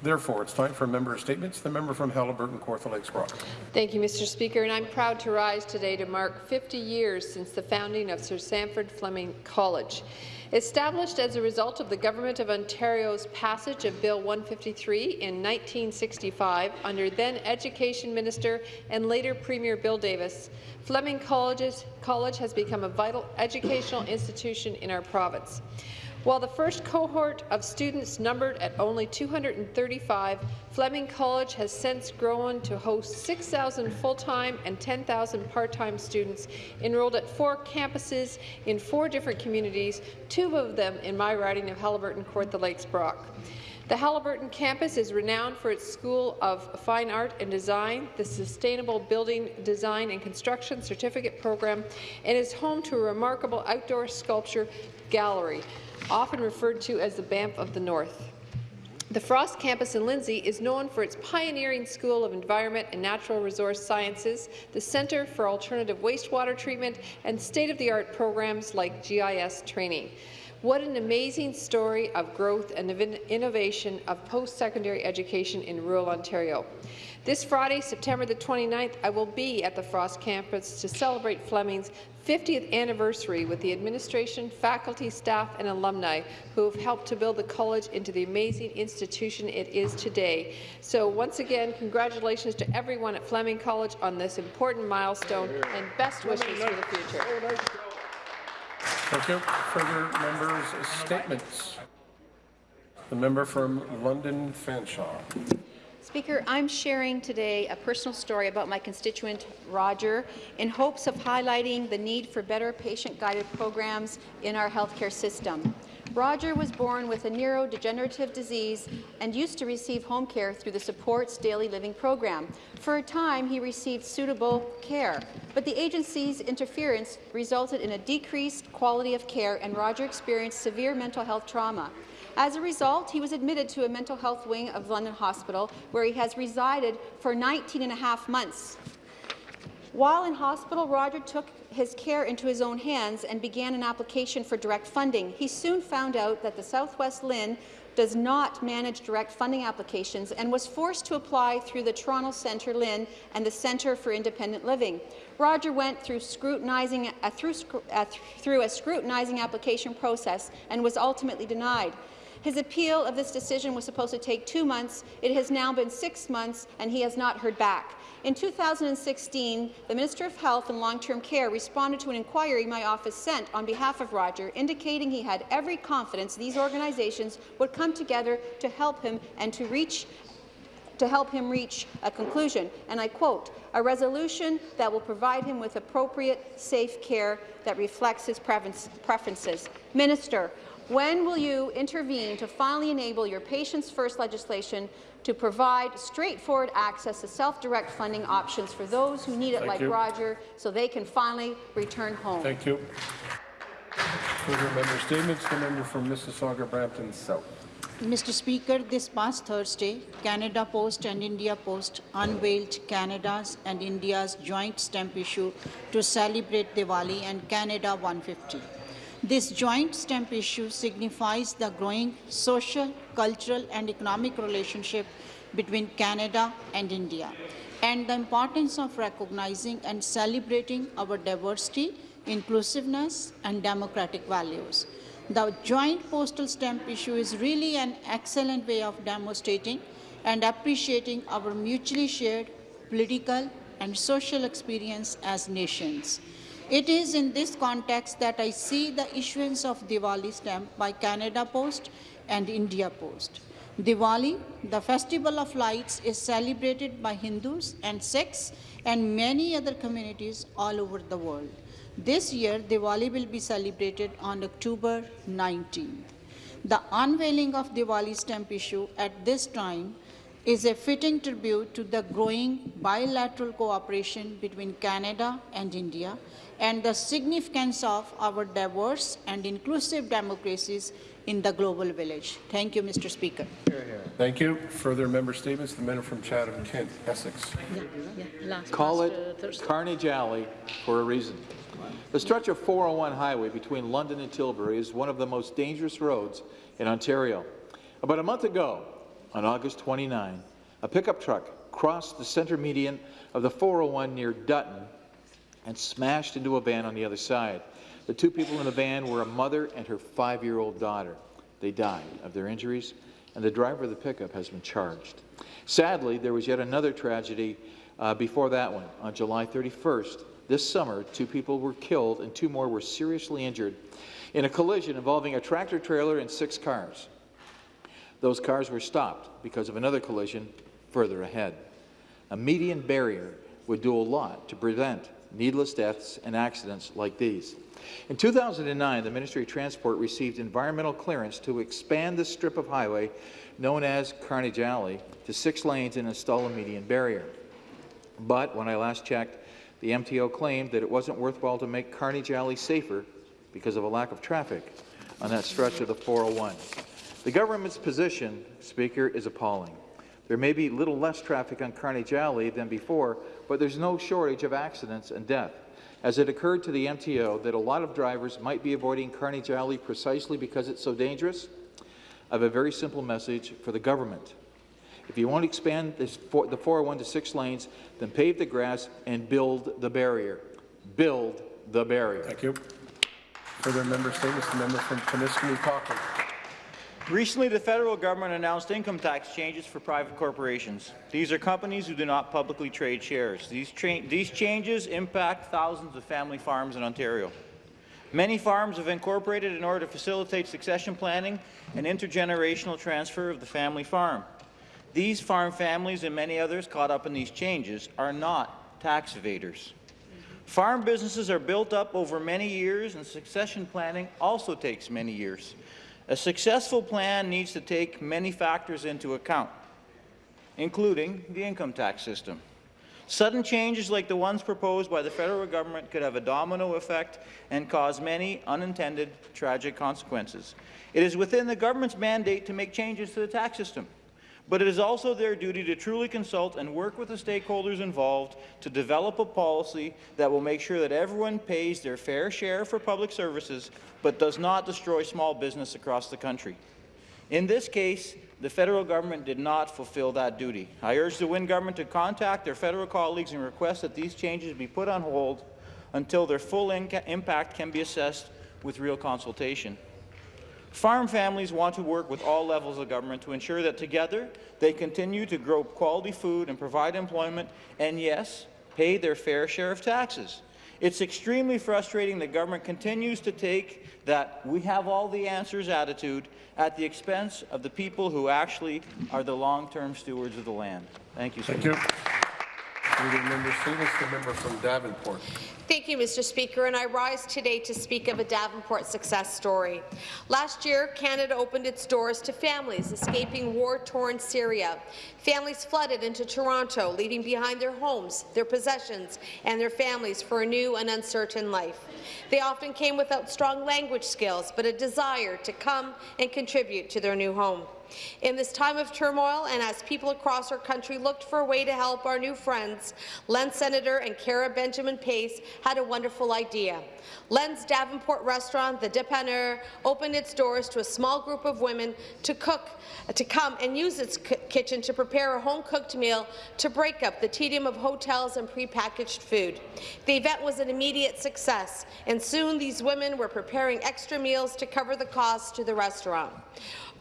Therefore, it's time for member statements. The member from Haliburton, Kawartha Lakes Brock. Thank you, Mr. Speaker, and I'm proud to rise today to mark 50 years since the founding of Sir Sandford Fleming College. Established as a result of the Government of Ontario's passage of Bill 153 in 1965 under then Education Minister and later Premier Bill Davis, Fleming Colleges, College has become a vital educational institution in our province. While the first cohort of students numbered at only 235, Fleming College has since grown to host 6,000 full-time and 10,000 part-time students enrolled at four campuses in four different communities, two of them in my riding of Haliburton, Kawartha Lakes, Brock. The Haliburton campus is renowned for its School of Fine Art and Design, the Sustainable Building Design and Construction Certificate Program, and is home to a remarkable outdoor sculpture gallery, often referred to as the Banff of the North. The Frost campus in Lindsay is known for its pioneering School of Environment and Natural Resource Sciences, the Centre for Alternative Wastewater Treatment, and state-of-the-art programs like GIS training. What an amazing story of growth and innovation of post-secondary education in rural Ontario. This Friday, September the 29th, I will be at the Frost campus to celebrate Fleming's 50th anniversary with the administration, faculty, staff and alumni who have helped to build the college into the amazing institution it is today. So once again, congratulations to everyone at Fleming College on this important milestone and best wishes for the future. Thank you. Further members' statements. The member from London Fanshawe. Speaker, I'm sharing today a personal story about my constituent, Roger, in hopes of highlighting the need for better patient-guided programs in our healthcare system. Roger was born with a neurodegenerative disease and used to receive home care through the Supports Daily Living program. For a time, he received suitable care, but the agency's interference resulted in a decreased quality of care and Roger experienced severe mental health trauma. As a result, he was admitted to a mental health wing of London Hospital, where he has resided for 19 and a half months. While in hospital, Roger took his care into his own hands and began an application for direct funding. He soon found out that the Southwest LHIN does not manage direct funding applications and was forced to apply through the Toronto Centre LHIN and the Centre for Independent Living. Roger went through, scrutinizing, uh, through, uh, through a scrutinizing application process and was ultimately denied. His appeal of this decision was supposed to take two months. It has now been six months, and he has not heard back. In 2016, the Minister of Health and Long-Term Care responded to an inquiry my office sent on behalf of Roger, indicating he had every confidence these organizations would come together to help him and to reach to help him reach a conclusion, and I quote, a resolution that will provide him with appropriate, safe care that reflects his preferences. Minister, when will you intervene to finally enable your Patients First legislation to provide straightforward access to self-direct funding options for those who need it Thank like you. Roger so they can finally return home? Thank you. Further member statements. The member from Mississauga, Brampton South. Mr. Speaker, this past Thursday, Canada Post and India Post unveiled Canada's and India's joint stamp issue to celebrate Diwali and Canada 150. This joint stamp issue signifies the growing social, cultural and economic relationship between Canada and India and the importance of recognizing and celebrating our diversity, inclusiveness and democratic values. The joint postal stamp issue is really an excellent way of demonstrating and appreciating our mutually shared political and social experience as nations. It is in this context that I see the issuance of Diwali stamp by Canada Post and India Post. Diwali, the festival of lights, is celebrated by Hindus and Sikhs and many other communities all over the world. This year, Diwali will be celebrated on October 19th. The unveiling of Diwali stamp issue at this time is a fitting tribute to the growing bilateral cooperation between Canada and India and the significance of our diverse and inclusive democracies in the global village. Thank you, Mr. Speaker. Thank you. Further member statements. The member from Chatham, Kent, Essex. Yeah, yeah. Call it Carnage Alley for a reason. The stretch of 401 highway between London and Tilbury is one of the most dangerous roads in Ontario. About a month ago, on August 29, a pickup truck crossed the center median of the 401 near Dutton and smashed into a van on the other side. The two people in the van were a mother and her five-year-old daughter. They died of their injuries, and the driver of the pickup has been charged. Sadly, there was yet another tragedy uh, before that one. On July 31st, this summer, two people were killed and two more were seriously injured in a collision involving a tractor-trailer and six cars. Those cars were stopped because of another collision further ahead. A median barrier would do a lot to prevent needless deaths and accidents like these. In 2009, the Ministry of Transport received environmental clearance to expand the strip of highway known as Carnage Alley to six lanes and install a median barrier. But when I last checked, the MTO claimed that it wasn't worthwhile to make Carnage Alley safer because of a lack of traffic on that stretch of the 401. The government's position, Speaker, is appalling. There may be little less traffic on Carnage Alley than before, but there's no shortage of accidents and death. As it occurred to the MTO that a lot of drivers might be avoiding Carnage Alley precisely because it's so dangerous, I have a very simple message for the government. If you want to expand this for, the 401 to six lanes, then pave the grass and build the barrier. Build the barrier. Thank you. Further member statements, the member from Timiskaming Cochrane. Recently, the federal government announced income tax changes for private corporations. These are companies who do not publicly trade shares. These, these changes impact thousands of family farms in Ontario. Many farms have incorporated in order to facilitate succession planning and intergenerational transfer of the family farm. These farm families and many others caught up in these changes are not tax evaders. Farm businesses are built up over many years, and succession planning also takes many years. A successful plan needs to take many factors into account, including the income tax system. Sudden changes like the ones proposed by the federal government could have a domino effect and cause many unintended tragic consequences. It is within the government's mandate to make changes to the tax system but it is also their duty to truly consult and work with the stakeholders involved to develop a policy that will make sure that everyone pays their fair share for public services, but does not destroy small business across the country. In this case, the federal government did not fulfill that duty. I urge the Wynne government to contact their federal colleagues and request that these changes be put on hold until their full impact can be assessed with real consultation. Farm families want to work with all levels of government to ensure that together they continue to grow quality food and provide employment and, yes, pay their fair share of taxes. It's extremely frustrating that government continues to take that we have all the answers attitude at the expense of the people who actually are the long-term stewards of the land. Thank you. Thank you. member Stevens, the member from Davenport. Thank you, Mr. Speaker, and I rise today to speak of a Davenport success story. Last year, Canada opened its doors to families escaping war-torn Syria. Families flooded into Toronto, leaving behind their homes, their possessions, and their families for a new and uncertain life. They often came without strong language skills, but a desire to come and contribute to their new home. In this time of turmoil, and as people across our country looked for a way to help our new friends, Len Senator and Cara Benjamin Pace had a wonderful idea. Len's Davenport restaurant, the Dépanneur, opened its doors to a small group of women to cook, to come and use its kitchen to prepare a home-cooked meal to break up the tedium of hotels and prepackaged food. The event was an immediate success, and soon these women were preparing extra meals to cover the costs to the restaurant.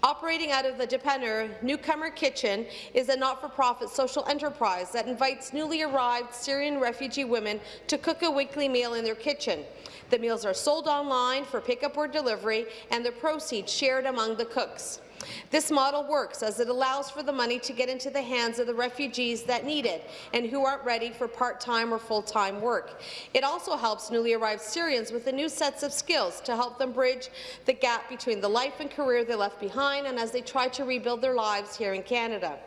Operating out of the Dépanneur Newcomer Kitchen is a not-for-profit social enterprise that invites newly arrived Syrian refugee women to cook a weekly meal in their kitchen. The meals are sold online for pickup or delivery, and the proceeds shared among the cooks. This model works as it allows for the money to get into the hands of the refugees that need it and who aren't ready for part-time or full-time work. It also helps newly arrived Syrians with the new sets of skills to help them bridge the gap between the life and career they left behind and as they try to rebuild their lives here in Canada.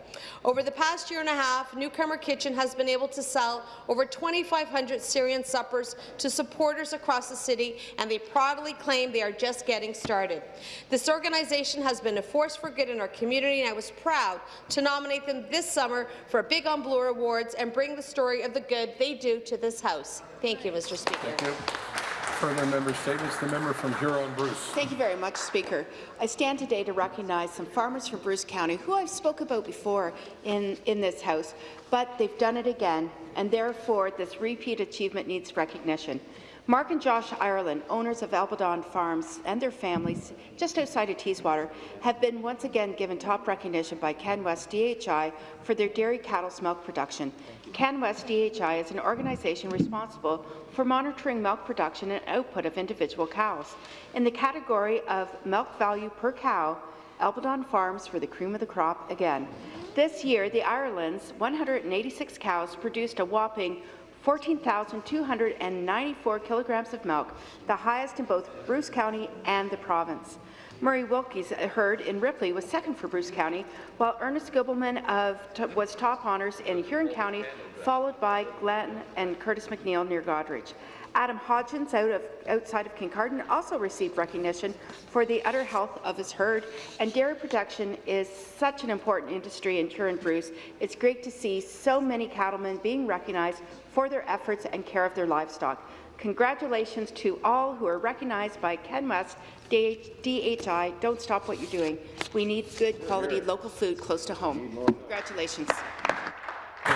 Over the past year and a half, Newcomer Kitchen has been able to sell over 2,500 Syrian suppers to supporters across the city, and they proudly claim they are just getting started. This organization has been a force for good in our community, and I was proud to nominate them this summer for a Big on Bloor Awards and bring the story of the good they do to this House. Thank you, Mr. Speaker. Further member statements. The member from Huron Bruce. Thank you very much, Speaker. I stand today to recognize some farmers from Bruce County who I've spoke about before in, in this House, but they've done it again, and therefore this repeat achievement needs recognition. Mark and Josh Ireland, owners of Albadon Farms and their families just outside of Teeswater, have been once again given top recognition by CanWest DHI for their dairy cattle's milk production. CanWest DHI is an organization responsible for monitoring milk production and output of individual cows. In the category of milk value per cow, Albadon Farms were the cream of the crop again. This year, the Ireland's 186 cows produced a whopping 14,294 kilograms of milk, the highest in both Bruce County and the province. Murray Wilkie's uh, herd in Ripley was second for Bruce County, while Ernest Gobelman of, was top honours in Huron County, followed by Glenn and Curtis McNeil near Goderich. Adam Hodgins out of, outside of Kincardine also received recognition for the udder health of his herd, and dairy production is such an important industry in Huron Bruce. It's great to see so many cattlemen being recognized for their efforts and care of their livestock. Congratulations to all who are recognized by CanWest DHI. Don't stop what you're doing. We need good quality local food close to home. Congratulations.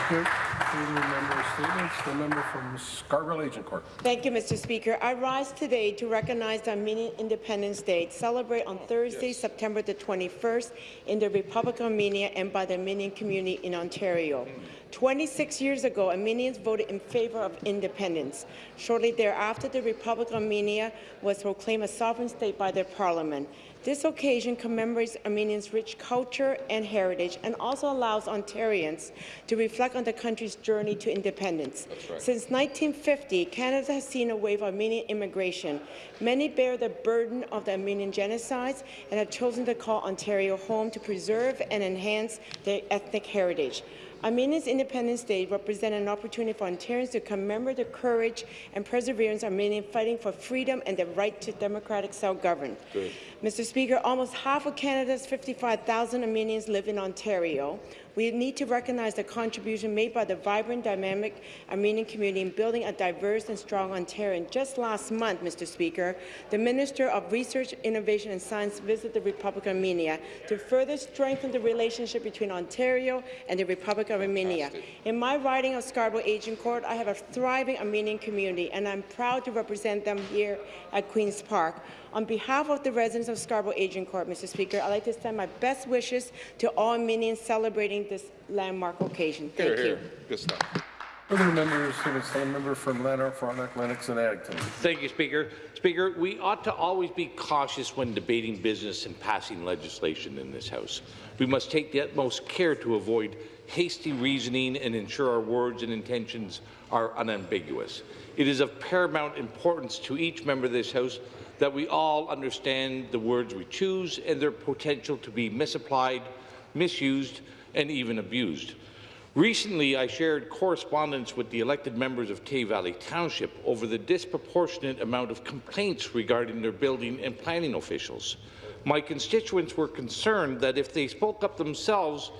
Thank you. Further statements. The member from Scarborough Agincourt. Thank you, Mr. Speaker. I rise today to recognize Armenian Independence Day, celebrate on Thursday, September the 21st, in the Republic of Armenia and by the Armenian community in Ontario. 26 years ago, Armenians voted in favour of independence. Shortly thereafter, the Republic of Armenia was proclaimed a sovereign state by their parliament. This occasion commemorates Armenians' rich culture and heritage and also allows Ontarians to reflect on the country's journey to independence. Since 1950, Canada has seen a wave of Armenian immigration. Many bear the burden of the Armenian genocides and have chosen to call Ontario home to preserve and enhance their ethnic heritage. Armenia's Independence Day represents an opportunity for Ontarians to commemorate the courage and perseverance of Armenians fighting for freedom and the right to democratic self-government. Mr. Speaker, almost half of Canada's 55,000 Armenians live in Ontario. We need to recognize the contribution made by the vibrant, dynamic Armenian community in building a diverse and strong Ontario. And just last month, Mr. Speaker, the Minister of Research, Innovation and Science visited the Republic of Armenia to further strengthen the relationship between Ontario and the Republic of Armenia. In my riding of Scarborough Agincourt, I have a thriving Armenian community, and I'm proud to represent them here at Queen's Park. On behalf of the residents of Scarborough Agincourt, Mr. Speaker, I'd like to send my best wishes to all Armenians celebrating this landmark occasion. Thank you. Good stuff. Further members statements. The member from Lanark, Frontenac, Lennox and Addington. Thank you, Speaker. Speaker, we ought to always be cautious when debating business and passing legislation in this House. We must take the utmost care to avoid hasty reasoning and ensure our words and intentions are unambiguous. It is of paramount importance to each member of this House that we all understand the words we choose and their potential to be misapplied, misused, and even abused. Recently, I shared correspondence with the elected members of Tay Valley Township over the disproportionate amount of complaints regarding their building and planning officials. My constituents were concerned that if they spoke up themselves,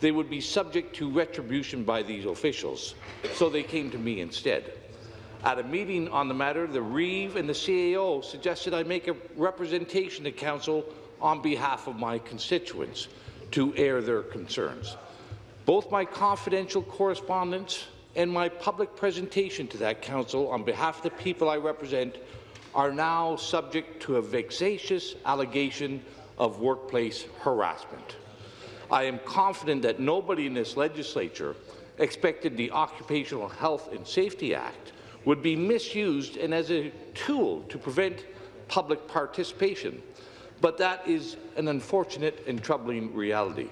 they would be subject to retribution by these officials, so they came to me instead. At a meeting on the matter, the Reeve and the CAO suggested I make a representation to Council on behalf of my constituents to air their concerns. Both my confidential correspondence and my public presentation to that Council on behalf of the people I represent are now subject to a vexatious allegation of workplace harassment. I am confident that nobody in this legislature expected the Occupational Health and Safety Act would be misused and as a tool to prevent public participation. But that is an unfortunate and troubling reality.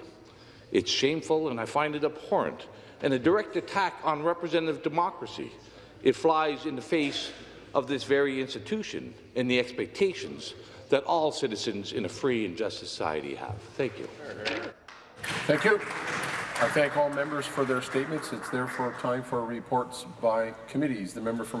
It's shameful and I find it abhorrent and a direct attack on representative democracy. It flies in the face of this very institution and the expectations that all citizens in a free and just society have. Thank you. Thank you. I thank all members for their statements. It's therefore time for reports by committees. The member from